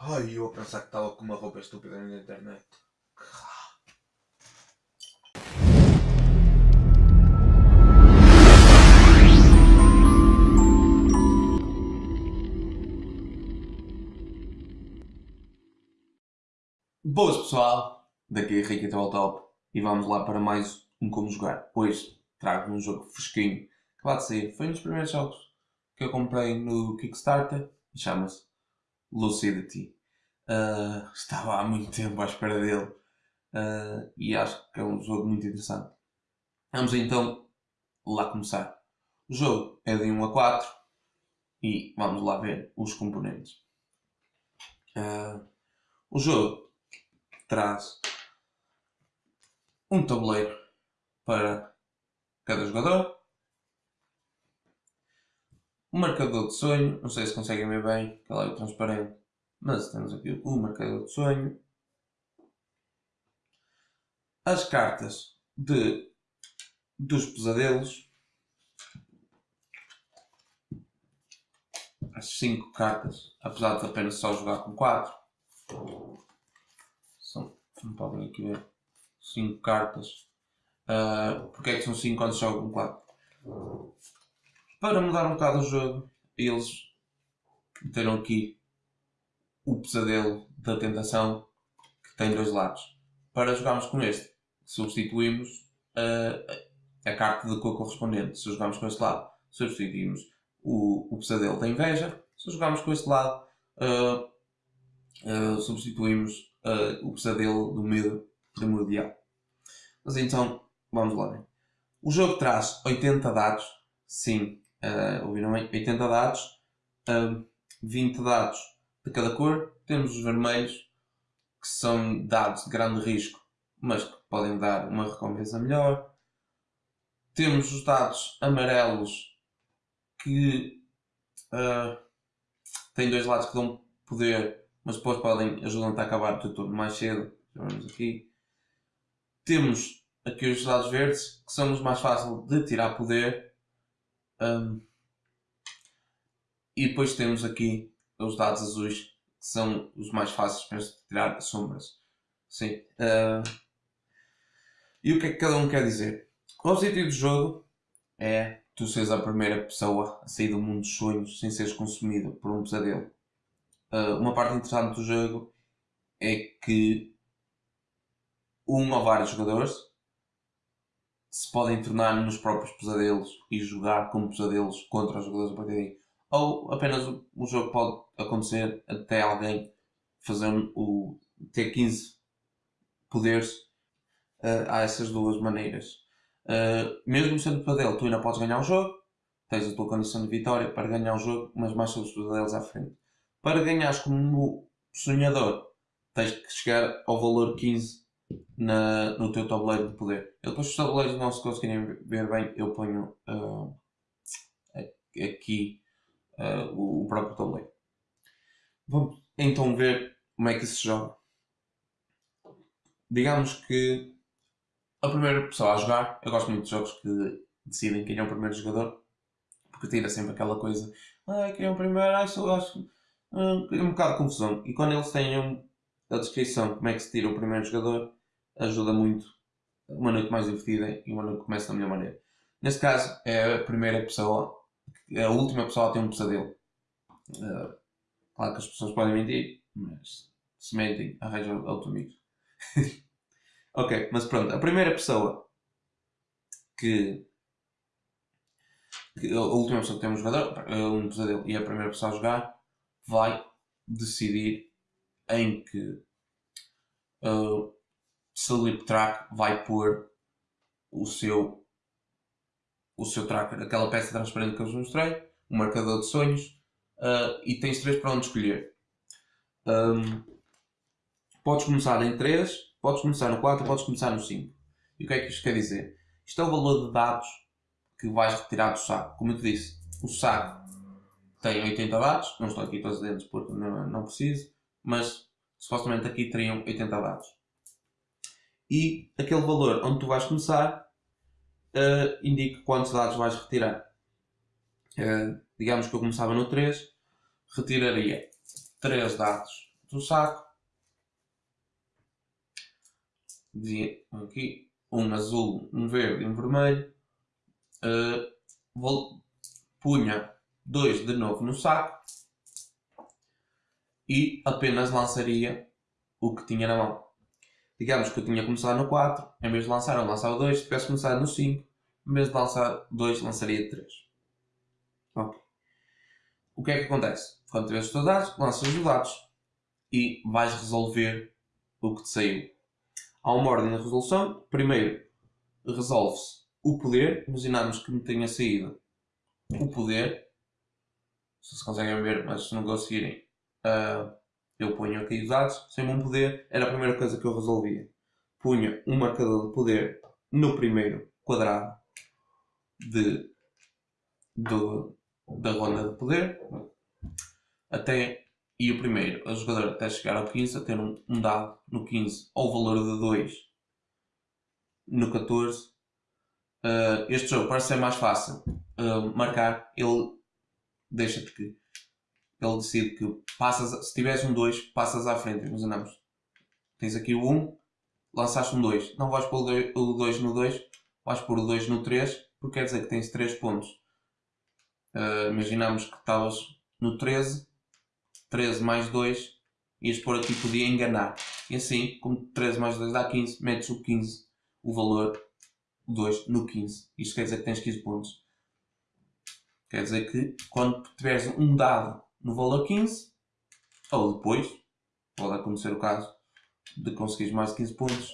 Ai, eu a pensar que estava com uma roupa estúpida na internet. Boas pessoal, daqui é Ricky Top e vamos lá para mais um Como Jogar. Hoje trago um jogo fresquinho, acabado de sair, foi um dos primeiros jogos que eu comprei no Kickstarter e chama-se Lucidity. Uh, estava há muito tempo à espera dele uh, e acho que é um jogo muito interessante. Vamos então lá começar. O jogo é de 1 a 4 e vamos lá ver os componentes. Uh, o jogo traz um tabuleiro para cada jogador, um marcador de sonho, não sei se conseguem ver bem, que é transparente, mas temos aqui o marcador de sonho, as cartas de, dos pesadelos, as 5 cartas, apesar de apenas só jogar com 4, são, não podem aqui ver, 5 cartas. Uh, porque é que são 5 quando jogam com 4? Para mudar um bocado o jogo, eles meteram aqui o pesadelo da tentação que tem dois lados. Para jogarmos com este, substituímos a carta de cor correspondente. Se jogarmos com este lado, substituímos o, o pesadelo da inveja. Se jogarmos com este lado, uh, substituímos o pesadelo do medo primordial. Mas então, vamos lá ver. O jogo traz 80 dados, sim, uh, ouviram bem? 80 dados, uh, 20 dados de cada cor. Temos os vermelhos, que são dados de grande risco, mas que podem dar uma recompensa melhor. Temos os dados amarelos, que uh, têm dois lados que dão poder mas depois podem ajudar-te a acabar o teu turno mais cedo. Vamos aqui. Temos aqui os dados verdes, que são os mais fáceis de tirar poder. Um, e depois temos aqui os dados azuis, que são os mais fáceis para tirar sombras. Sim. Uh, e o que é que cada um quer dizer? O objetivo do jogo é tu seres a primeira pessoa a sair do mundo dos sonhos sem seres consumido por um pesadelo. Uh, uma parte interessante do jogo é que um ou vários jogadores se podem tornar nos próprios pesadelos e jogar como pesadelos contra os jogadores a partir daí. Ou apenas o, o jogo pode acontecer até alguém fazer o, ter 15 poderes. Uh, há essas duas maneiras. Uh, mesmo sendo pesadelo, tu ainda podes ganhar o jogo, tens a tua condição de vitória para ganhar o jogo, mas mais sobre os pesadelos à frente. Para ganhares como sonhador, tens que chegar ao valor 15 na, no teu tabuleiro de poder. Eu depois os tabuleiros não se conseguirem ver bem, eu ponho uh, aqui uh, o, próprio tabuleiro. Vamos então ver como é que isso se joga. Digamos que a primeira pessoa a jogar, eu gosto muito de jogos que decidem quem é o primeiro jogador, porque tira sempre aquela coisa, ah, quem é o primeiro, ah, sou, acho um, é um bocado de confusão. E quando eles têm a descrição de como é que se tira o primeiro jogador, ajuda muito uma noite mais divertida e uma noite que começa da melhor maneira. Neste caso, é a primeira pessoa, é a última pessoa a ter um pesadelo. Uh, claro que as pessoas podem mentir, mas se mentem, arranjam outro amigo. ok, mas pronto, a primeira pessoa que, que, a última pessoa que tem um jogador, um pesadelo e a primeira pessoa a jogar vai decidir em que uh, Sleep Track vai pôr o seu o seu tracker, aquela peça transparente que eu vos mostrei, o marcador de sonhos uh, e tens três para onde escolher. Um, podes começar em 3, podes começar no 4, podes começar no 5. E o que é que isto quer dizer? Isto é o valor de dados que vais retirar do saco. Como eu te disse, o saco tem 80 dados, não estou aqui todos dentro porque não, não preciso, mas supostamente aqui teriam 80 dados. E aquele valor onde tu vais começar uh, indica quantos dados vais retirar. Uh, digamos que eu começava no 3, retiraria 3 dados do saco. Dizia aqui um azul, um verde e um vermelho. Uh, vou, punha 2 de novo no saco e apenas lançaria o que tinha na mão. Digamos que eu tinha começado no 4, em vez de lançar eu lançava 2, se tivesse começado no 5, em vez de lançar 2, lançaria 3. Ok. O que é que acontece? Quando tiveres os teus dados, lanças os dados e vais resolver o que te saiu. Há uma ordem de resolução. Primeiro, resolve-se o poder. Imaginamos que me tenha saído o poder. Se conseguem ver, mas se não conseguirem, uh, eu ponho aqui os dados, sem um poder, era a primeira coisa que eu resolvia. Punha um marcador de poder no primeiro quadrado de, do, da ronda de poder até, e o primeiro, o jogador até chegar ao 15 a ter um, um dado no 15 ao valor de 2 no 14 uh, ah, este jogo parece ser mais fácil uh, marcar ele deixa-te que ele decide que passas, se tiveres um 2, passas à frente. Imaginamos, tens aqui o 1, lançaste um 2. Não vais pôr o 2 no 2, vais pôr o 2 no 3, porque quer dizer que tens 3 pontos. Uh, imaginamos que estavas no 13, 13 mais 2, ias pôr aqui, podia enganar. E assim, como 13 mais 2 dá 15, metes o 15, o valor 2 no 15. Isto quer dizer que tens 15 pontos. Quer dizer que quando tiveres um dado no valor 15, ou depois, pode acontecer o caso de conseguires mais de 15 pontos,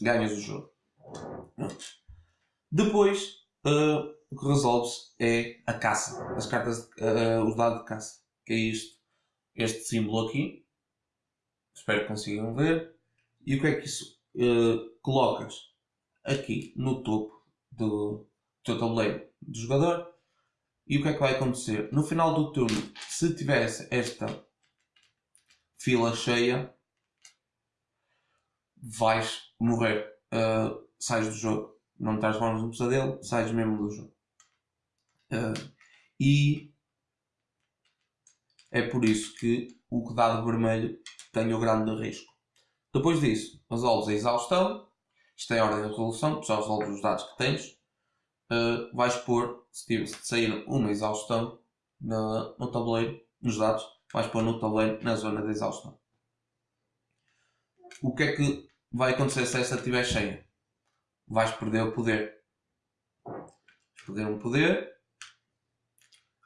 ganhas o jogo. Depois, uh, o que resolve-se é a caça, as cartas, uh, os dados de caça, que é isto, este símbolo aqui, espero que consigam ver, e o que é que isso uh, colocas aqui no topo do teu tabuleiro do jogador e o que é que vai acontecer? No final do turno, se tivesse esta fila cheia, vais morrer. Uh, sais do jogo. Não estás transformas no pesadelo, sais mesmo do jogo. Uh, e é por isso que o dado vermelho tem o grande risco. Depois disso, resolves a exaustão. Isto é a ordem de resolução, tu já resolves os dados que tens. Uh, vais pôr se, sair uma exaustão no, no tabuleiro, nos dados, vais pôr no tabuleiro na zona de exaustão. O que é que vai acontecer se esta estiver cheia? Vais perder o poder. Vais perder um poder,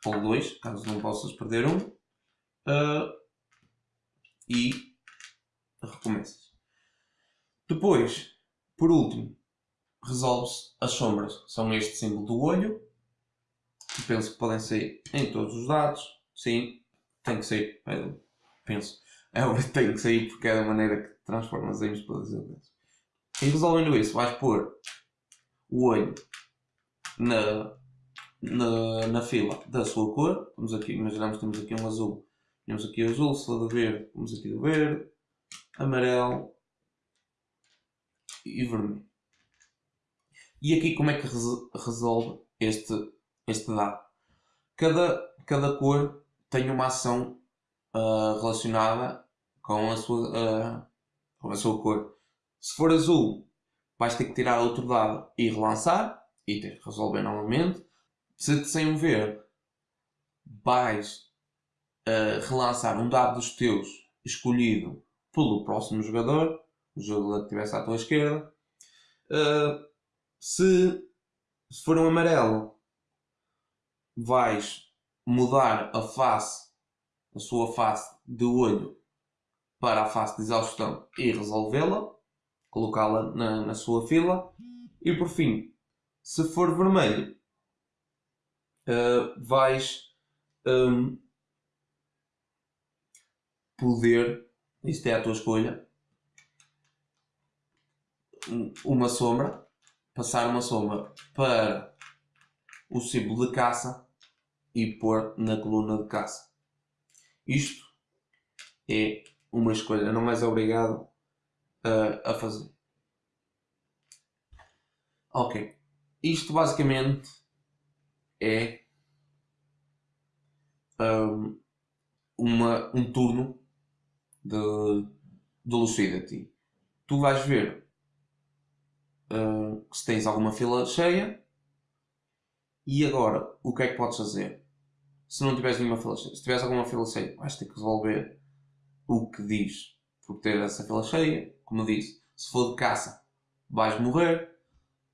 ou dois, caso não possas perder um, uh, e recomeças. Depois, por último, resolve-se as sombras. São este símbolo do olho, penso que podem sair em todos os dados. Sim, tem que sair. Eu penso. É, tem que sair porque é da maneira que transformas em todas as vezes. E resolvendo isso, vais pôr o olho na, na, na fila da sua cor. Temos aqui, imaginamos que temos aqui um azul. Temos aqui o azul, se do verde, temos aqui do verde, amarelo e vermelho. E aqui como é que resolve este este dado. Cada, cada cor tem uma ação uh, relacionada com a, sua, uh, com a sua cor. Se for azul, vais ter que tirar outro dado e relançar e ter que resolver novamente. Se te um verde, vais uh, relançar um dado dos teus escolhido pelo próximo jogador, o jogador que estivesse à tua esquerda. Uh, se, se for um amarelo, vais mudar a face, a sua face de olho para a face de exaustão e resolvê-la, colocá-la na, na sua fila. E por fim, se for vermelho, uh, vais um, poder, isto é a tua escolha, uma sombra, passar uma sombra para o símbolo de caça e pôr na coluna de caça. Isto é uma escolha, não és obrigado a, a fazer. Ok. isto basicamente é um, uma, um turno de, de Lucidity. Tu vais ver uh, se tens alguma fila cheia e agora o que é que podes fazer? Se não tiveres nenhuma fila cheia, se tiveres alguma fila cheia, vais ter que resolver o que diz por ter essa fila cheia. Como disse, se for de caça, vais morrer.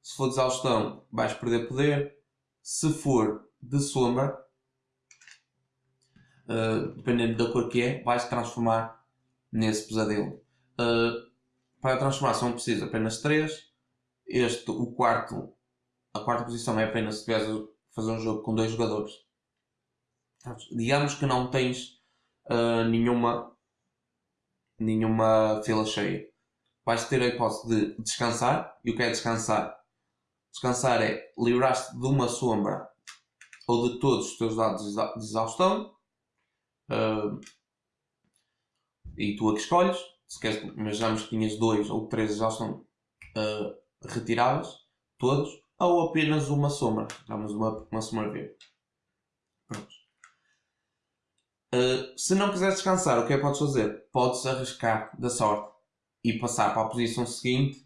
Se for de exaustão, vais perder poder. Se for de sombra, uh, dependendo da cor que é, vais transformar nesse pesadelo. Uh, para a transformação precisa apenas 3. Este, o quarto, a quarta posição é apenas se tiveres fazer um jogo com dois jogadores. Digamos que não tens uh, nenhuma, nenhuma fila cheia. Vais ter a hipótese de descansar. E o que é descansar? Descansar é livrar-te de uma sombra ou de todos os teus dados de exaustão. Uh, e tu a que escolhes. Se queres, imaginamos que tinhas dois ou três já estão uh, retiradas, todos, ou apenas uma sombra. Damos uma, uma sombra verde. Uh, se não quiseres descansar, o que é que podes fazer? Podes arriscar da sorte e passar para a posição seguinte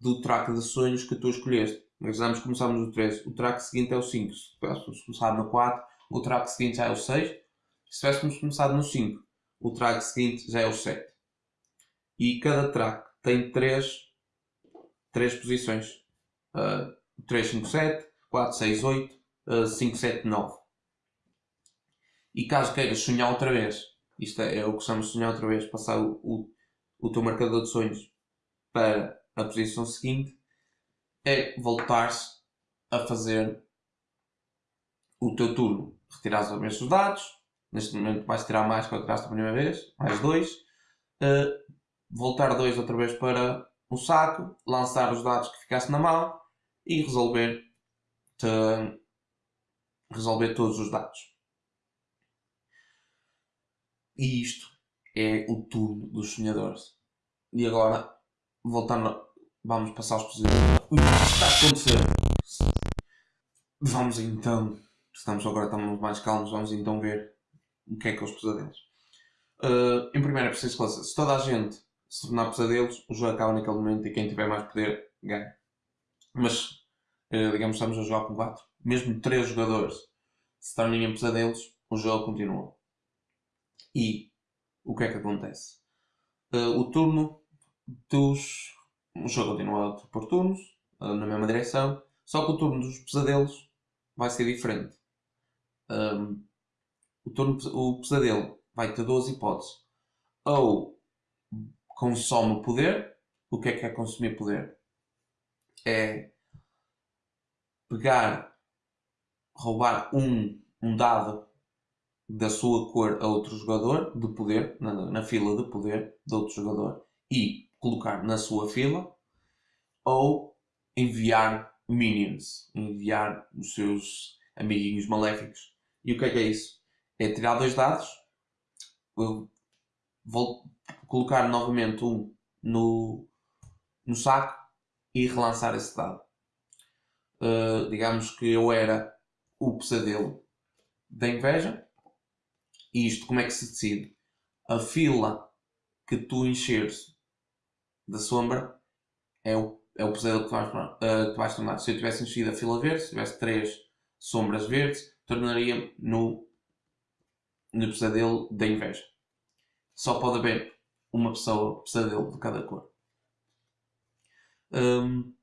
do track de sonhos que tu escolheste. Imaginamos que começamos no 3, o track seguinte é o 5. Se tivéssemos começado no 4, o track seguinte já é o 6. Se tivéssemos começado no 5, o track seguinte já é o 7. E cada track tem 3, 3 posições. Uh, 3, 5, 7, 4, 6, 8, uh, 5, 7, 9. E caso queiras sonhar outra vez, isto é, é o que chamamos de sonhar outra vez, passar o, o, o teu marcador de sonhos para a posição seguinte, é voltar-se a fazer o teu turno. Retirar os mesmos dados, Neste momento vais tirar mais que eu tiraste a primeira vez, mais dois. Uh, voltar dois outra vez para o saco, lançar os dados que ficaste na mão e resolver, te, resolver todos os dados. E isto é o turno dos sonhadores. E agora, voltando, vamos passar aos positivos. O que está a acontecer? Vamos então, estamos agora estamos mais calmos, vamos então ver o que é que é os pesadelos. Uh, em primeiro é preciso esclarecer, se toda a gente se tornar pesadelos, o jogo acaba naquele momento e quem tiver mais poder ganha. Mas, uh, digamos, estamos a jogar com 4. Mesmo 3 jogadores se tornem em pesadelos, o jogo continua. E o que é que acontece? Uh, o turno dos. O jogo continua por turnos, na mesma direção, só que o turno dos pesadelos vai ser diferente. Um, o, turno, o pesadelo vai ter duas hipóteses. Ou consome poder. O que é que é consumir poder? É pegar, roubar um, um dado da sua cor a outro jogador de poder, na, na fila de poder de outro jogador, e colocar na sua fila, ou enviar minions, enviar os seus amiguinhos maléficos. E o que é que é isso? é tirar dois dados, vou colocar novamente um no, no saco e relançar esse dado. Uh, digamos que eu era o pesadelo da inveja. E isto como é que se decide? A fila que tu encheres da sombra é o, é o pesadelo que tu vais, uh, vais tornar. Se eu tivesse enchido a fila verde, se tivesse três sombras verdes, tornaria no no pesadelo da inveja. Só pode haver uma pessoa pesadelo de cada cor. Um,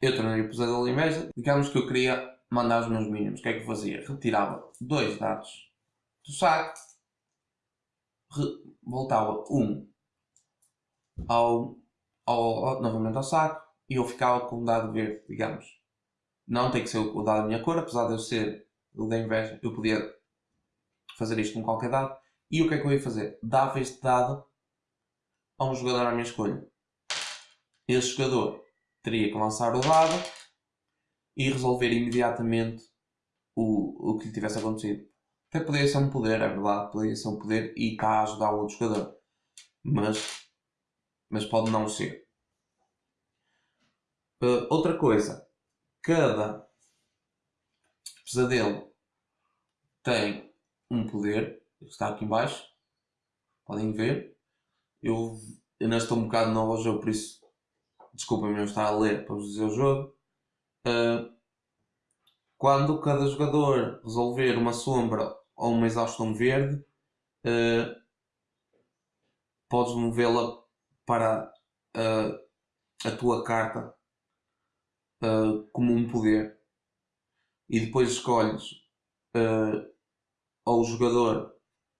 eu tornei o pesadelo da inveja. Digamos que eu queria mandar os meus mínimos. O que é que eu fazia? Retirava dois dados do saco, voltava um ao, ao, ao, novamente ao saco e eu ficava com um dado verde, digamos. Não tem que ser o dado da minha cor, apesar de eu ser o da inveja, eu podia fazer isto com qualquer dado. E o que é que eu ia fazer? Dava este dado a um jogador à minha escolha. Esse jogador teria que lançar o dado e resolver imediatamente o, o que lhe tivesse acontecido. Até poderia ser um poder, é verdade, poderia ser um poder e a ajudar o outro jogador. Mas, mas pode não ser. Uh, outra coisa cada pesadelo tem um poder, está aqui embaixo, podem ver. Eu ainda estou um bocado novo ao jogo, por isso desculpem-me não estar a ler para vos dizer o jogo. Uh, quando cada jogador resolver uma sombra ou uma exaustão verde, uh, podes movê-la para uh, a tua carta como um poder. E depois escolhes ou o jogador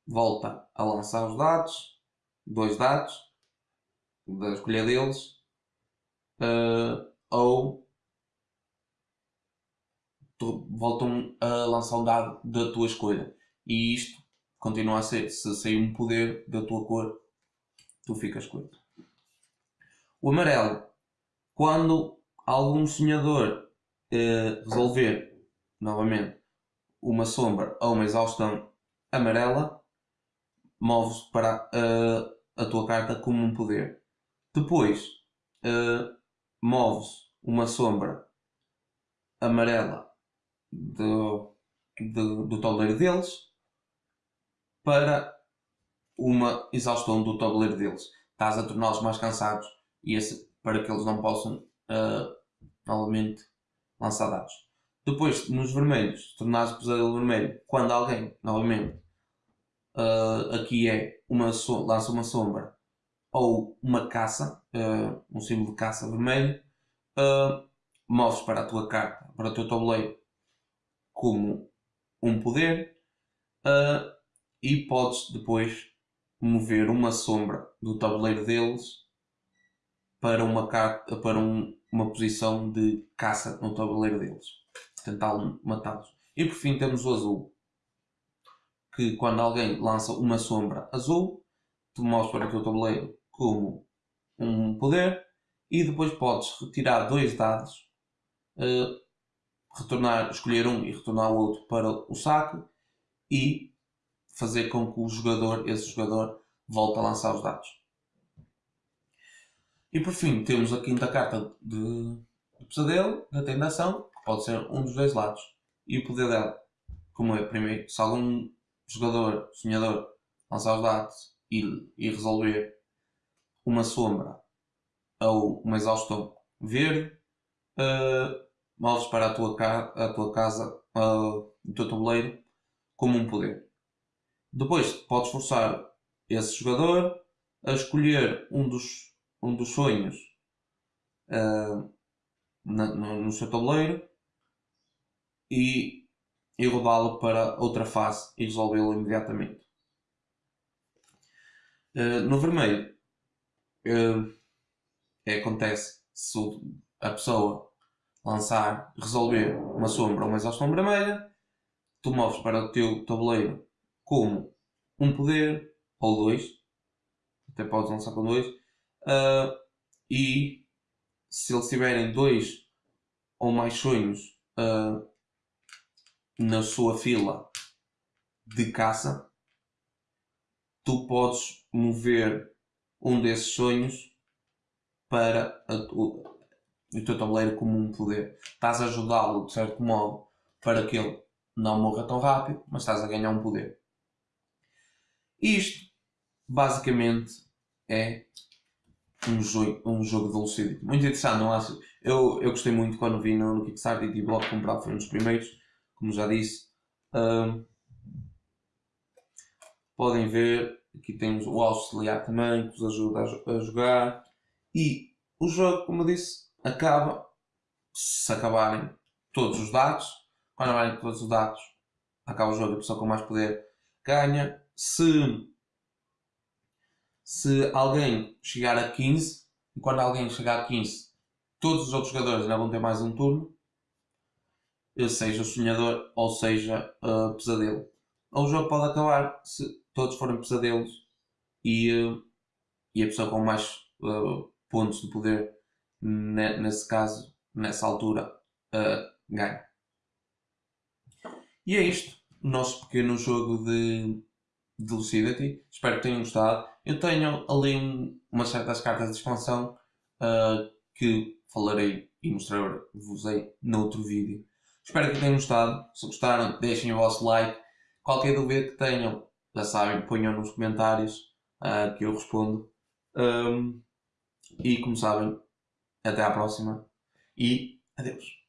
volta a lançar os dados, dois dados, da escolha deles, ou voltam a lançar um dado da tua escolha. E isto continua a ser, se sair um poder da tua cor, tu ficas com ele. O amarelo, quando algum sonhador eh, resolver, novamente, uma sombra ou uma exaustão amarela, moves para uh, a tua carta como um poder. Depois, uh, moves uma sombra amarela do, do, do tabuleiro deles para uma exaustão do tabuleiro deles. Estás a torná-los mais cansados e esse, para que eles não possam uh, novamente lançar dados. Depois, nos vermelhos, tornar-se pesadelo vermelho quando alguém, novamente, uh, aqui é uma so lança uma sombra ou uma caça, uh, um símbolo de caça vermelho, uh, moves para a tua carta, para o teu tabuleiro como um poder uh, e podes depois mover uma sombra do tabuleiro deles para uma, carta, para um, uma posição de caça no tabuleiro deles. Tentar matá-los. E por fim temos o azul. Que quando alguém lança uma sombra azul, tu mostras para o tabuleiro como um poder e depois podes retirar dois dados uh, retornar, escolher um e retornar o outro para o saque e fazer com que o jogador, esse jogador, volte a lançar os dados. E por fim temos a quinta carta de, de pesadelo, da tentação, que pode ser um dos dois lados. E o poder dela, como é primeiro, se algum jogador, sonhador, lançar os dados e, e resolver uma sombra ou uma exaustão verde, uh, moves para a tua, ca a tua casa, uh, o teu tabuleiro, como um poder. Depois podes forçar esse jogador a escolher um dos, um dos sonhos uh, na, no, no, seu tabuleiro e, e rodá-lo para outra fase e resolvê-lo imediatamente. Uh, no vermelho, uh, é, acontece se a pessoa lançar, resolver uma sombra ou uma exaustão vermelha, tu moves para o teu tabuleiro como um poder ou dois, até podes lançar com dois, uh, e se eles tiverem dois ou mais sonhos uh, na sua fila de caça, tu podes mover um desses sonhos para a, o teu tabuleiro como um poder. Estás a ajudá-lo, de certo modo, para que ele não morra tão rápido, mas estás a ganhar um poder. Isto, basicamente, é um jogo, um jogo de velocidade. Muito interessante, não acho? Eu, eu gostei muito quando vi no, Kickstarter e tive logo foi um dos primeiros, como já disse. Um, podem ver, aqui temos o auxiliar também, que vos ajuda a, a jogar. E o jogo, como eu disse, acaba, se acabarem todos os dados, quando acabarem todos os dados, acaba o jogo, a pessoa com mais poder ganha. Se, se alguém chegar a 15, e quando alguém chegar a 15, todos os outros jogadores ainda vão ter mais um turno, seja sonhador ou seja uh, pesadelo. Ou o jogo pode acabar se todos forem pesadelos e, uh, e a pessoa com mais uh, pontos de poder nesse caso, nessa altura, uh, ganha. E é isto, o nosso pequeno jogo de, de Lucidity. Espero que tenham gostado. Eu tenho ali um, umas certas cartas de expansão uh, que falarei e mostrei-vos aí noutro vídeo. Espero que tenham gostado. Se gostaram, deixem o vosso like. Qualquer dúvida que tenham, já sabem, ponham nos comentários uh, que eu respondo. Um, e como sabem, até à próxima e adeus.